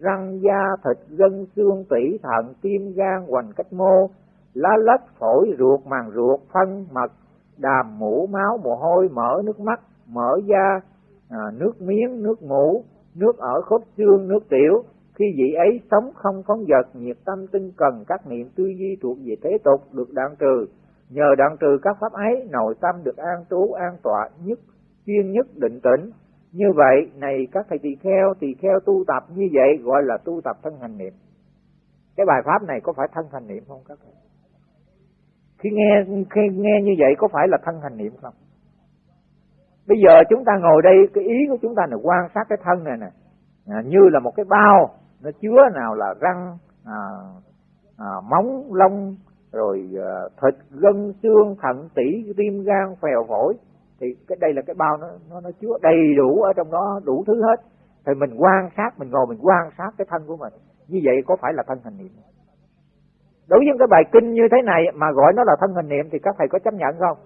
răng da thịt gân xương tủy thận tim gan hoành cách mô lá lách phổi ruột màng ruột phân mật đàm mũ máu mồ hôi mỡ nước mắt mỡ da à, nước miếng nước ngủ nước ở khớp xương nước tiểu. Khi vị ấy sống không phóng vật nhiệt tâm tinh cần các niệm tư duy thuộc về thế tục được đoạn trừ. Nhờ đoạn trừ các pháp ấy nội tâm được an trú an tọa nhất chuyên nhất định tĩnh như vậy này các thầy tỳ kheo tỳ kheo tu tập như vậy gọi là tu tập thân hành niệm. Cái bài pháp này có phải thân hành niệm không các thầy? Khi nghe khi nghe như vậy có phải là thân hành niệm không? Bây giờ chúng ta ngồi đây cái ý của chúng ta là quan sát cái thân này nè. À, như là một cái bao nó chứa nào là răng à, à, móng lông rồi à, thịt gân xương thận tủy tim gan phèo phổi thì cái đây là cái bao nó nó nó chứa đầy đủ ở trong đó, đủ thứ hết. Thì mình quan sát, mình ngồi mình quan sát cái thân của mình. Như vậy có phải là thân hành niệm? Đối với cái bài kinh như thế này mà gọi nó là thân hành niệm thì các thầy có chấp nhận không?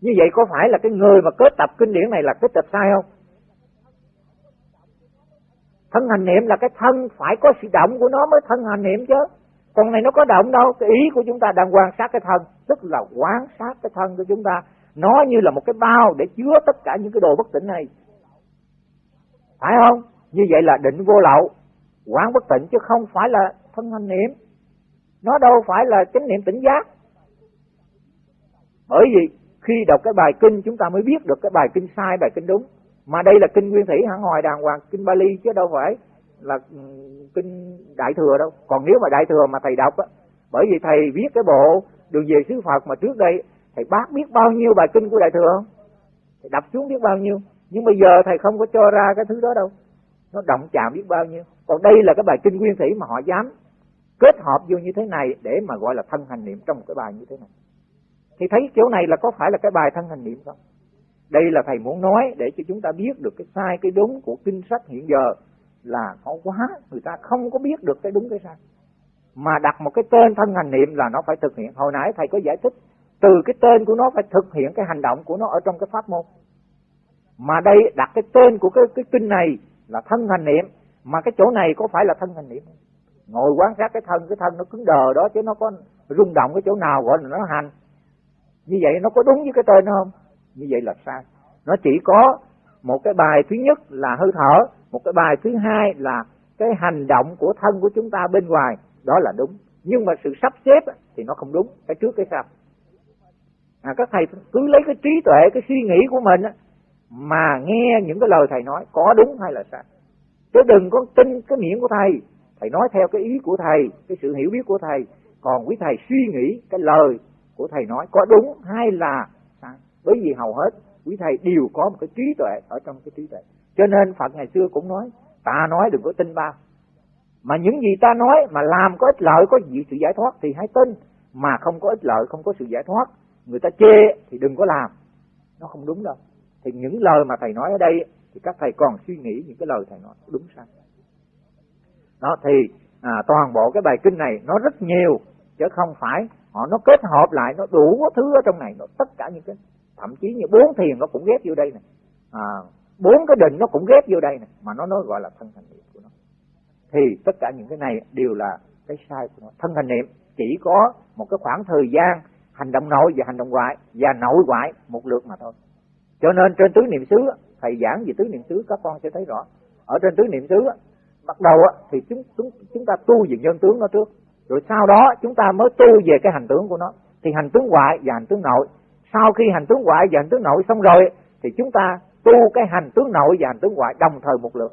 Như vậy có phải là cái người mà kết tập kinh điển này là kết tập sai không? Thân hành niệm là cái thân phải có sự động của nó mới thân hành niệm chứ con này nó có động đâu, cái ý của chúng ta đang quan sát cái thân, tức là quan sát cái thân của chúng ta. Nó như là một cái bao để chứa tất cả những cái đồ bất tỉnh này. Phải không? Như vậy là định vô lậu, quán bất tịnh chứ không phải là thân hành niệm. Nó đâu phải là chánh niệm tỉnh giác. Bởi vì khi đọc cái bài kinh, chúng ta mới biết được cái bài kinh sai, bài kinh đúng. Mà đây là kinh nguyên thủy, hẳn hoài đàng hoàng, kinh Bali chứ đâu phải là ừ, kinh đại thừa đâu. Còn nếu mà đại thừa mà thầy đọc á, bởi vì thầy viết cái bộ đường về xứ Phật mà trước đây, thầy bác biết bao nhiêu bài kinh của đại thừa không? Thầy đọc xuống biết bao nhiêu. Nhưng bây giờ thầy không có cho ra cái thứ đó đâu. Nó động chạm biết bao nhiêu. Còn đây là cái bài kinh nguyên thủy mà họ dám kết hợp vô như thế này để mà gọi là thân hành niệm trong một cái bài như thế này. Thì thấy chỗ này là có phải là cái bài thân hành niệm không? Đây là thầy muốn nói để cho chúng ta biết được cái sai, cái đúng của kinh sách hiện giờ là nó quá, người ta không có biết được cái đúng cái sai. Mà đặt một cái tên thân hành niệm là nó phải thực hiện. Hồi nãy thầy có giải thích, từ cái tên của nó phải thực hiện cái hành động của nó ở trong cái pháp môn. Mà đây, đặt cái tên của cái cái kinh này là thân hành niệm, mà cái chỗ này có phải là thân hành niệm? Ngồi quan sát cái thân cái thân nó cứng đờ đó chứ nó có rung động cái chỗ nào gọi là nó hành. Như vậy nó có đúng với cái tên không? Như vậy là sai. Nó chỉ có một cái bài thứ nhất là hơi thở một cái bài thứ hai là cái hành động của thân của chúng ta bên ngoài đó là đúng. Nhưng mà sự sắp xếp thì nó không đúng cái trước cái sau. À, các thầy cứ lấy cái trí tuệ cái suy nghĩ của mình mà nghe những cái lời thầy nói có đúng hay là sai. Chứ đừng có tin cái miệng của thầy. Thầy nói theo cái ý của thầy cái sự hiểu biết của thầy. Còn quý thầy suy nghĩ cái lời của thầy nói có đúng hay là sai. Bởi vì hầu hết quý thầy đều có một cái trí tuệ ở trong cái trí tuệ cho nên phật ngày xưa cũng nói ta nói đừng có tin bao. Mà những gì ta nói mà làm có ích lợi có gì sự giải thoát thì hãy tin. Mà không có ích lợi không có sự giải thoát người ta chê thì đừng có làm. Nó không đúng đâu. Thì những lời mà thầy nói ở đây thì các thầy còn suy nghĩ những cái lời thầy nói. Đúng sai đó thì à, toàn bộ cái bài kinh này nó rất nhiều chứ không phải họ nó kết hợp lại nó đủ thứ ở trong này nó tất cả những cái thậm chí như bốn thiền nó cũng ghép vô đây này. À, bốn cái định nó cũng ghép vô đây này, mà nó nói gọi là thân thành niệm của nó. Thì tất cả những cái này đều là cái sai của nó. Thân thành niệm chỉ có một cái khoảng thời gian hành động nội và hành động ngoại và nội ngoại một lượt mà thôi. Cho nên trên tứ niệm xứ, thầy giảng về tứ niệm xứ, các con sẽ thấy rõ. Ở trên tứ niệm xứ, bắt đầu thì chúng chúng chúng ta tu về nhân tướng nó trước. Rồi sau đó chúng ta mới tu về cái hành tướng của nó. Thì hành tướng ngoại và hành tướng nội. Sau khi hành tướng ngoại và hành tướng nội xong rồi, thì chúng ta tu cái hành tướng nội và hành tướng ngoại đồng thời một lượt.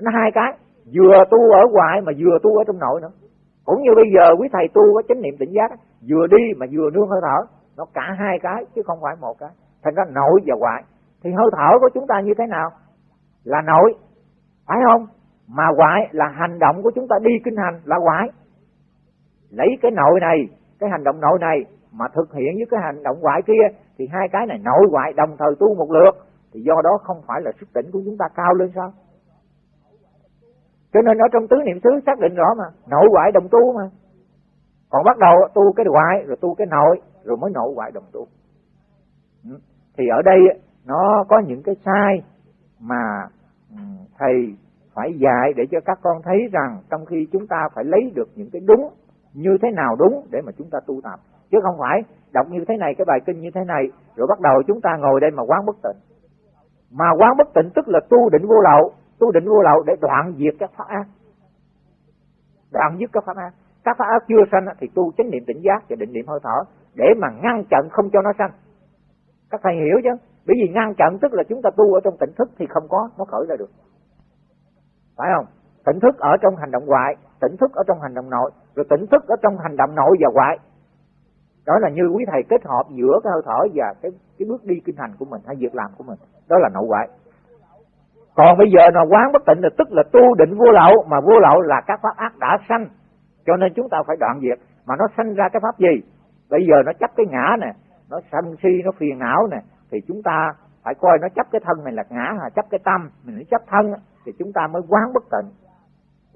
Nó hai cái, vừa tu ở ngoại mà vừa tu ở trong nội nữa. Cũng như bây giờ quý thầy tu có chánh niệm tỉnh giác vừa đi mà vừa nương hơi thở, nó cả hai cái chứ không phải một cái. Thành ra nội và ngoại. Thì hơi thở của chúng ta như thế nào? Là nội, phải không? Mà ngoại là hành động của chúng ta đi kinh hành là ngoại. Lấy cái nội này, cái hành động nội này mà thực hiện với cái hành động ngoại kia thì hai cái này nội ngoại đồng thời tu một lượt, thì do đó không phải là sức tỉnh của chúng ta cao lên sao? Cho nên ở trong tứ niệm xứ xác định rõ mà, nội ngoại đồng tu mà. Còn bắt đầu tu cái ngoại, rồi tu cái nội, rồi mới nội ngoại đồng tu. Ừ. Thì ở đây nó có những cái sai mà ừ, thầy phải dạy để cho các con thấy rằng trong khi chúng ta phải lấy được những cái đúng như thế nào đúng để mà chúng ta tu tập. Chứ không phải động như thế này, cái bài kinh như thế này, rồi bắt đầu chúng ta ngồi đây mà quán bất tịnh. Mà quán bất tịnh tức là tu định vô lậu, tu định vô lậu để đoạn diệt các pháp ác. Đoạn dứt các pháp ác. Các pháp ác chưa sanh thì tu chánh niệm tỉnh giác và định niệm hơi thở để mà ngăn chặn không cho nó sanh. Các thầy hiểu chứ? Bởi vì ngăn chặn tức là chúng ta tu ở trong tỉnh thức thì không có, nó khởi ra được. Phải không? Tỉnh thức ở trong hành động ngoại tỉnh thức ở trong hành động nội, rồi tỉnh thức ở trong hành động nội và ngoại đó là như quý thầy kết hợp giữa cái hơi thở và cái cái bước đi kinh hành của mình hay việc làm của mình. Đó là nội ngoại. Còn bây giờ nó quán bất tịnh là tức là tu định vô lậu, mà vô lậu là các pháp ác đã sanh. Cho nên chúng ta phải đoạn diệt. Mà nó sanh ra cái pháp gì? Bây giờ nó chấp cái ngã nè, nó sân si, nó phiền não nè, thì chúng ta phải coi nó chấp cái thân này là ngã hay chấp cái tâm. Mình nó chấp thân thì chúng ta mới quán bất tịnh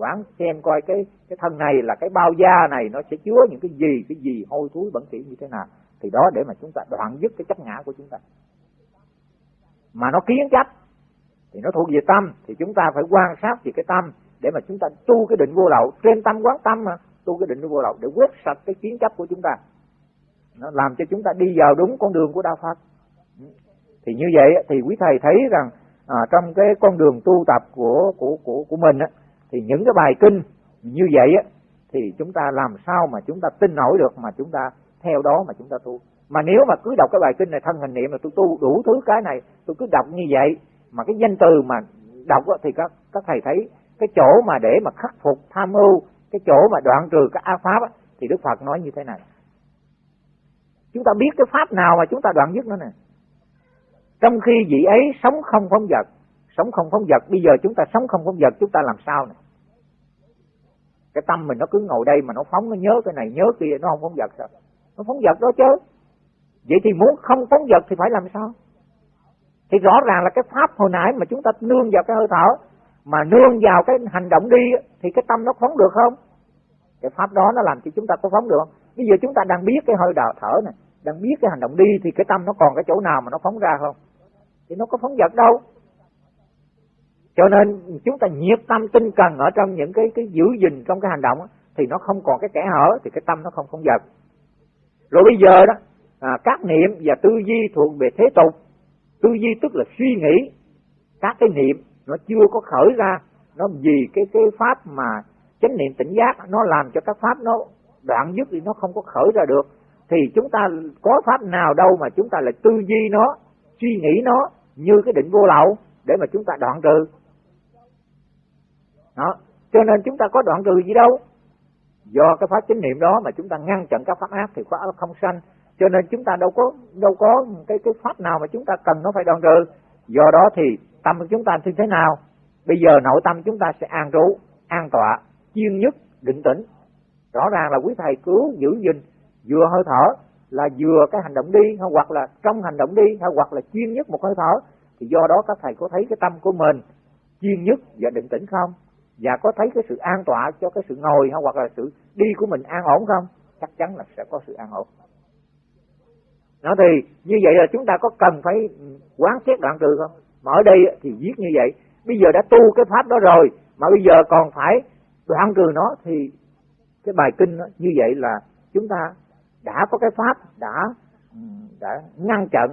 quán xem coi cái cái thân này là cái bao da này nó sẽ chứa những cái gì cái gì hôi thối bẩn thỉu như thế nào. Thì đó để mà chúng ta đoạn dứt cái chấp ngã của chúng ta. Mà nó kiến chấp thì nó thuộc về tâm thì chúng ta phải quan sát về cái tâm để mà chúng ta tu cái định vô lậu. Trên tâm quán tâm mà tu cái định vô lậu để quét sạch cái kiến chấp của chúng ta. Nó làm cho chúng ta đi vào đúng con đường của đạo Phật. Thì như vậy thì quý thầy thấy rằng à, trong cái con đường tu tập của của của của mình á, thì những cái bài kinh như vậy á, thì chúng ta làm sao mà chúng ta tin nổi được mà chúng ta theo đó mà chúng ta tu. Mà nếu mà cứ đọc cái bài kinh này thân hành niệm là tôi tu đủ thứ cái này tôi cứ đọc như vậy mà cái danh từ mà đọc thì các các thầy thấy cái chỗ mà để mà khắc phục tham ưu cái chỗ mà đoạn trừ các a pháp thì đức phật nói như thế này. Chúng ta biết cái pháp nào mà chúng ta đoạn dứt nó nè. Trong khi vị ấy sống không phóng vật sống không phóng vật. Bây giờ chúng ta sống không phóng vật, chúng ta làm sao nè? Cái tâm mình nó cứ ngồi đây mà nó phóng, nó nhớ cái này, nhớ kia, nó không phóng vật sao? Nó phóng vật đó chứ. Vậy thì muốn không phóng vật thì phải làm sao? Thì rõ ràng là cái pháp hồi nãy mà chúng ta nương vào cái hơi thở, mà nương vào cái hành động đi, thì cái tâm nó phóng được không? Cái pháp đó nó làm cho chúng ta có phóng được không? Bây giờ chúng ta đang biết cái hơi đào thở này đang biết cái hành động đi, thì cái tâm nó còn cái chỗ nào mà nó phóng ra không? Thì nó có phóng vật đâu cho nên chúng ta nhiệt tâm tinh cần ở trong những cái cái giữ gìn trong cái hành động thì nó không còn cái kẻ hở thì cái tâm nó không không giật rồi bây giờ đó à, các niệm và tư duy thuộc về thế tục. Tư duy tức là suy nghĩ. Các cái niệm nó chưa có khởi ra nó vì cái cái pháp mà chánh niệm tỉnh giác nó làm cho các pháp nó đoạn dứt thì nó không có khởi ra được. Thì chúng ta có pháp nào đâu mà chúng ta lại tư duy nó suy nghĩ nó như cái định vô lậu để mà chúng ta đoạn trừ đó. Cho nên chúng ta có đoạn trừ gì đâu. Do cái pháp chánh niệm đó mà chúng ta ngăn chặn các pháp ác thì pháp ác không sanh. Cho nên chúng ta đâu có đâu có cái cái pháp nào mà chúng ta cần nó phải đoạn trừ do đó thì tâm của chúng ta như thế nào? Bây giờ nội tâm chúng ta sẽ an trú, an tọa chuyên nhất định tĩnh. Rõ ràng là quý thầy cứu, giữ gìn, vừa hơi thở là vừa cái hành động đi hay hoặc là trong hành động đi hay hoặc là chuyên nhất một hơi thở. Thì do đó các thầy có thấy cái tâm của mình chuyên nhất và định tĩnh không? Và có thấy cái sự an tọa cho cái sự ngồi hay hoặc là sự đi của mình an ổn không? Chắc chắn là sẽ có sự an ổn. Nó thì như vậy là chúng ta có cần phải quán xét đoạn trừ không? Mà ở đây thì viết như vậy bây giờ đã tu cái pháp đó rồi mà bây giờ còn phải đoạn trừ nó thì cái bài kinh đó, như vậy là chúng ta đã có cái pháp đã đã ngăn chặn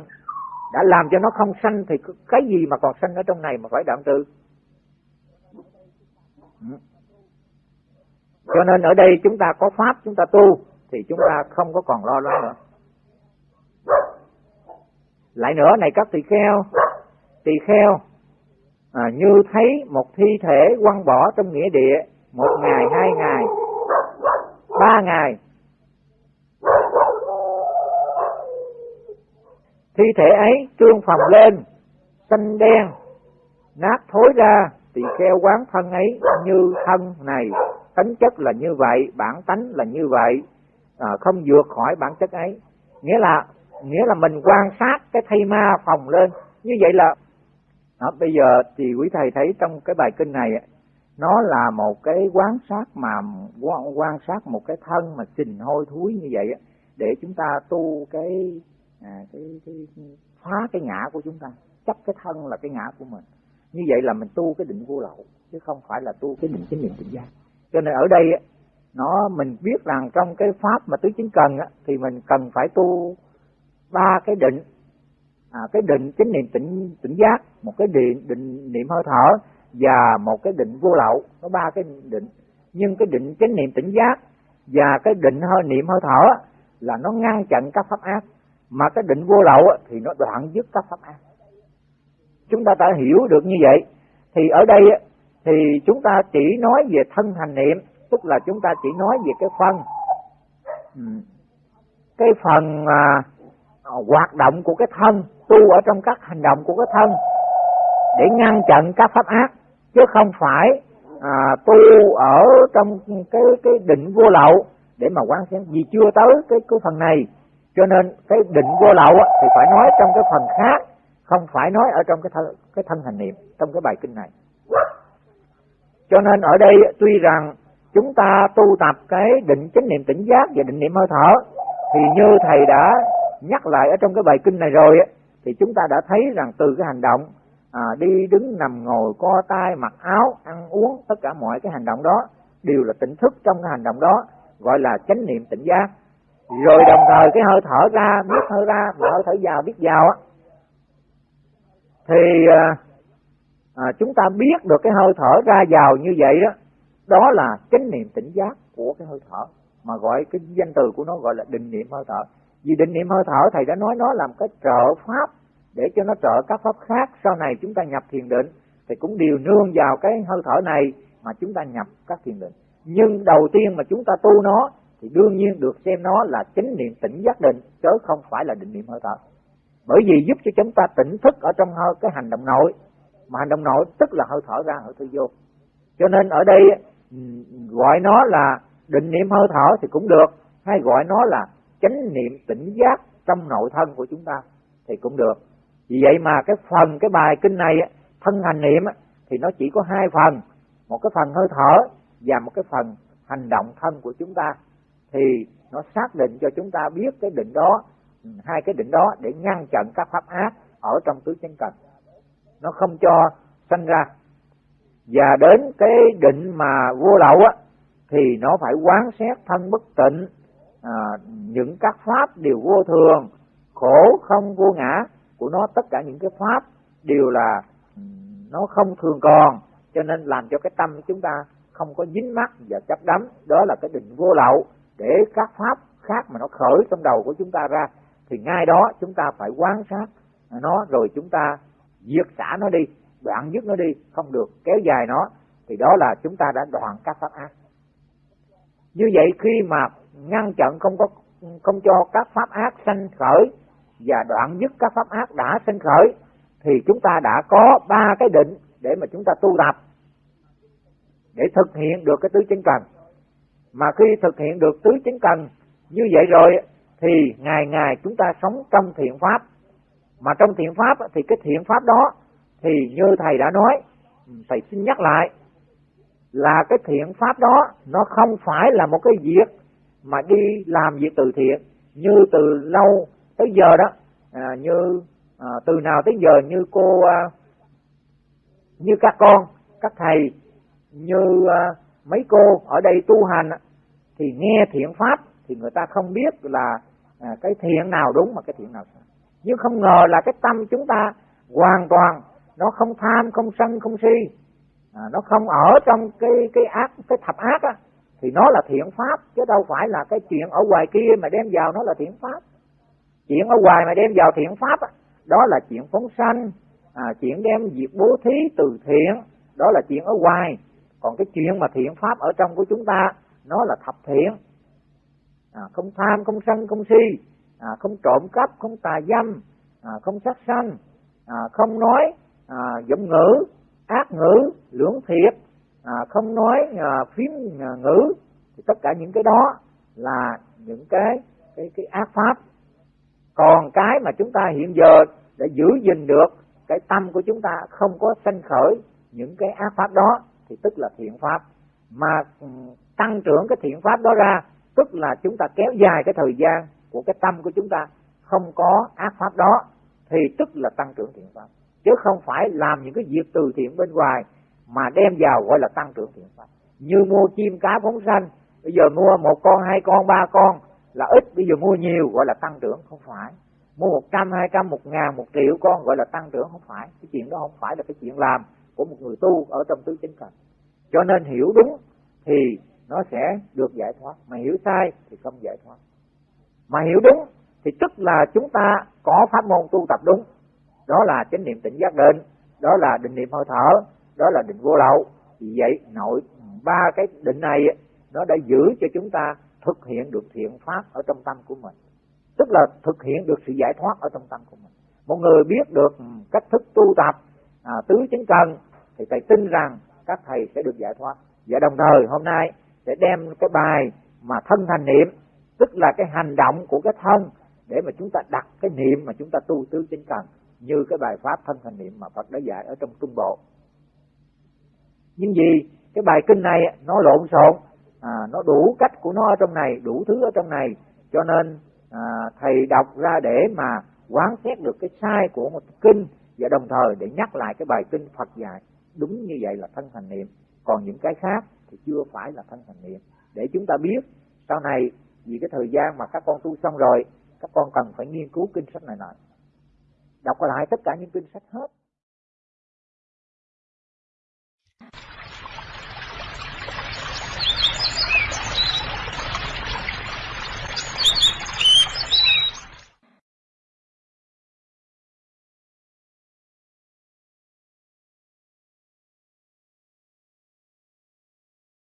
đã làm cho nó không sanh thì cái gì mà còn sanh ở trong này mà phải đoạn trừ cho nên ở đây chúng ta có pháp chúng ta tu thì chúng ta không có còn lo lắng nữa. Lại nữa này các tỳ kheo tỳ kheo à, như thấy một thi thể quăng bỏ trong nghĩa địa một ngày hai ngày ba ngày. Thi thể ấy trương phòng lên xanh đen nát thối ra thì kheo quán thân ấy như thân này. Tính chất là như vậy bản tánh là như vậy. À, không vượt khỏi bản chất ấy. Nghĩa là nghĩa là mình quan sát cái thây ma phòng lên. Như vậy là à, bây giờ thì quý thầy thấy trong cái bài kinh này nó là một cái quán sát mà quan sát một cái thân mà trình hôi thúi như vậy để chúng ta tu cái à, cái, cái phá cái ngã của chúng ta. Chấp cái thân là cái ngã của mình như vậy là mình tu cái định vô lậu chứ không phải là tu cái định chánh niệm tỉnh giác. Cho nên ở đây nó mình biết rằng trong cái pháp mà tứ chính cần thì mình cần phải tu ba cái định. À, cái định chánh niệm tỉnh tỉnh giác một cái định định niệm hơi thở và một cái định vô lậu. Có ba cái định. Nhưng cái định chánh niệm tỉnh giác và cái định hơi niệm hơi thở là nó ngăn chặn các pháp ác. Mà cái định vô lậu thì nó đoạn dứt các pháp ác chúng ta đã hiểu được như vậy. Thì ở đây thì chúng ta chỉ nói về thân hành niệm tức là chúng ta chỉ nói về cái phần ừ, cái phần à, hoạt động của cái thân tu ở trong các hành động của cái thân để ngăn chặn các pháp ác chứ không phải à, tu ở trong cái cái định vô lậu để mà quan sát vì chưa tới cái cái phần này cho nên cái định vô lậu thì phải nói trong cái phần khác không phải nói ở trong cái thân, cái thân hành niệm trong cái bài kinh này. Cho nên ở đây tuy rằng chúng ta tu tập cái định chánh niệm tỉnh giác và định niệm hơi thở thì như thầy đã nhắc lại ở trong cái bài kinh này rồi thì chúng ta đã thấy rằng từ cái hành động à, đi đứng nằm ngồi co tay mặc áo ăn uống tất cả mọi cái hành động đó đều là tỉnh thức trong cái hành động đó gọi là chánh niệm tỉnh giác. Rồi đồng thời cái hơi thở ra biết hơi ra và hơi thở vào biết vào á thì à, à, chúng ta biết được cái hơi thở ra vào như vậy đó đó là chánh niệm tỉnh giác của cái hơi thở mà gọi cái danh từ của nó gọi là định niệm hơi thở. Vì định niệm hơi thở thầy đã nói nó làm cái trợ pháp để cho nó trợ các pháp khác. Sau này chúng ta nhập thiền định thì cũng đều nương vào cái hơi thở này mà chúng ta nhập các thiền định. Nhưng đầu tiên mà chúng ta tu nó thì đương nhiên được xem nó là chánh niệm tỉnh giác định chứ không phải là định niệm hơi thở bởi vì giúp cho chúng ta tỉnh thức ở trong hơi cái hành động nội. Mà hành động nội tức là hơi thở ra, hơi thở vô. Cho nên ở đây ừ, gọi nó là định niệm hơi thở thì cũng được. Hay gọi nó là chánh niệm tỉnh giác trong nội thân của chúng ta thì cũng được. Vì vậy mà cái phần, cái bài kinh này thân hành niệm thì nó chỉ có hai phần. Một cái phần hơi thở và một cái phần hành động thân của chúng ta. Thì nó xác định cho chúng ta biết cái định đó hai cái định đó để ngăn chặn các pháp ác ở trong tứ chánh cần nó không cho sanh ra. Và đến cái định mà vô lậu á thì nó phải quán xét thân bất tịnh à, những các pháp đều vô thường khổ không vô ngã của nó. Tất cả những cái pháp đều là ừ, nó không thường còn cho nên làm cho cái tâm của chúng ta không có dính mắc và chấp đắm. Đó là cái định vô lậu để các pháp khác mà nó khởi trong đầu của chúng ta ra thì ngay đó chúng ta phải quan sát nó rồi chúng ta diệt xả nó đi đoạn dứt nó đi, không được, kéo dài nó. Thì đó là chúng ta đã đoạn các pháp ác. Như vậy khi mà ngăn chặn không có, không cho các pháp ác sanh khởi và đoạn dứt các pháp ác đã sanh khởi, thì chúng ta đã có ba cái định để mà chúng ta tu tập, để thực hiện được cái tứ chính cần. Mà khi thực hiện được tứ chính cần như vậy rồi thì ngày ngày chúng ta sống trong thiện pháp. Mà trong thiện pháp thì cái thiện pháp đó thì như thầy đã nói thầy xin nhắc lại là cái thiện pháp đó nó không phải là một cái việc mà đi làm việc từ thiện. Như từ lâu tới giờ đó à, như à, từ nào tới giờ như cô à, như các con các thầy như à, mấy cô ở đây tu hành thì nghe thiện pháp thì người ta không biết là à, cái thiện nào đúng mà cái thiện nào sai. Nhưng không ngờ là cái tâm chúng ta hoàn toàn nó không tham không sân không si. À, nó không ở trong cái cái ác cái thập ác á thì nó là thiện pháp chứ đâu phải là cái chuyện ở ngoài kia mà đem vào nó là thiện pháp. Chuyện ở ngoài mà đem vào thiện pháp á, đó là chuyện phóng sanh à, chuyện đem việc bố thí từ thiện đó là chuyện ở ngoài. Còn cái chuyện mà thiện pháp ở trong của chúng ta nó là thập thiện à, không tham không sân không si. À, không trộm cắp không tà dâm. À, không sát sanh. À, không nói à, giọng ngữ ác ngữ lưỡng thiệt. À, không nói à, phím à, ngữ. Thì tất cả những cái đó là những cái cái cái ác pháp. Còn cái mà chúng ta hiện giờ để giữ gìn được cái tâm của chúng ta không có sanh khởi những cái ác pháp đó thì tức là thiện pháp. Mà ừ, tăng trưởng cái thiện pháp đó ra tức là chúng ta kéo dài cái thời gian của cái tâm của chúng ta không có ác pháp đó, thì tức là tăng trưởng thiện pháp. Chứ không phải làm những cái việc từ thiện bên ngoài mà đem vào gọi là tăng trưởng thiện pháp. Như mua chim cá phóng sanh, bây giờ mua một con, hai con, ba con là ít, bây giờ mua nhiều gọi là tăng trưởng, không phải. Mua một trăm, hai trăm, một ngàn, một triệu con gọi là tăng trưởng, không phải. Cái chuyện đó không phải là cái chuyện làm của một người tu ở trong tứ chính cần cho nên hiểu đúng thì nó sẽ được giải thoát. Mà hiểu sai thì không giải thoát. Mà hiểu đúng thì tức là chúng ta có pháp môn tu tập đúng. Đó là chánh niệm tỉnh giác định đó là định niệm hơi thở đó là định vô lậu. Vì vậy nội ba cái định này nó đã giữ cho chúng ta thực hiện được thiện pháp ở trong tâm của mình. Tức là thực hiện được sự giải thoát ở trong tâm của mình. Một người biết được cách thức tu tập à, tứ chính cần thì thầy tin rằng các thầy sẽ được giải thoát. Và đồng thời hôm nay sẽ đem cái bài mà thân thành niệm tức là cái hành động của cái thân để mà chúng ta đặt cái niệm mà chúng ta tu tứ chính cần như cái bài pháp thân thành niệm mà Phật đã dạy ở trong trung bộ. Nhưng vì cái bài kinh này nó lộn xộn à, nó đủ cách của nó ở trong này đủ thứ ở trong này cho nên à, thầy đọc ra để mà quán xét được cái sai của một kinh và đồng thời để nhắc lại cái bài kinh Phật dạy. Đúng như vậy là thân thành niệm. Còn những cái khác thì chưa phải là thân thành niệm. Để chúng ta biết sau này, vì cái thời gian mà các con tu xong rồi, các con cần phải nghiên cứu kinh sách này nọ. Đọc lại tất cả những kinh sách hết.